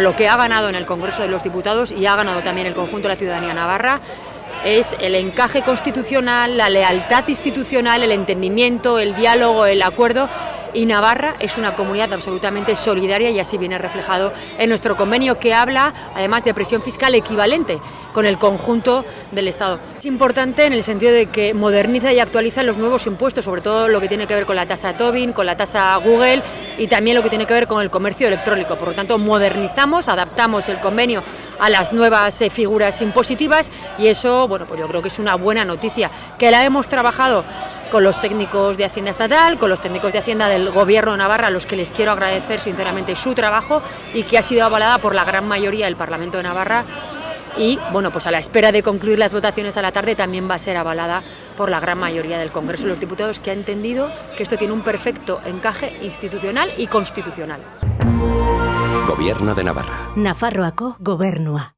Lo que ha ganado en el Congreso de los Diputados y ha ganado también el conjunto de la ciudadanía navarra es el encaje constitucional, la lealtad institucional, el entendimiento, el diálogo, el acuerdo y Navarra es una comunidad absolutamente solidaria y así viene reflejado en nuestro convenio que habla además de presión fiscal equivalente con el conjunto del Estado. Es importante en el sentido de que moderniza y actualiza los nuevos impuestos, sobre todo lo que tiene que ver con la tasa Tobin, con la tasa Google y también lo que tiene que ver con el comercio electrónico. Por lo tanto, modernizamos, adaptamos el convenio a las nuevas eh, figuras impositivas y eso, bueno, pues yo creo que es una buena noticia, que la hemos trabajado con los técnicos de Hacienda Estatal, con los técnicos de Hacienda del Gobierno de Navarra, a los que les quiero agradecer sinceramente su trabajo y que ha sido avalada por la gran mayoría del Parlamento de Navarra y bueno, pues a la espera de concluir las votaciones a la tarde también va a ser avalada por la gran mayoría del Congreso de los Diputados que ha entendido que esto tiene un perfecto encaje institucional y constitucional. Gobierno de Navarra. Nafarroako gobernua.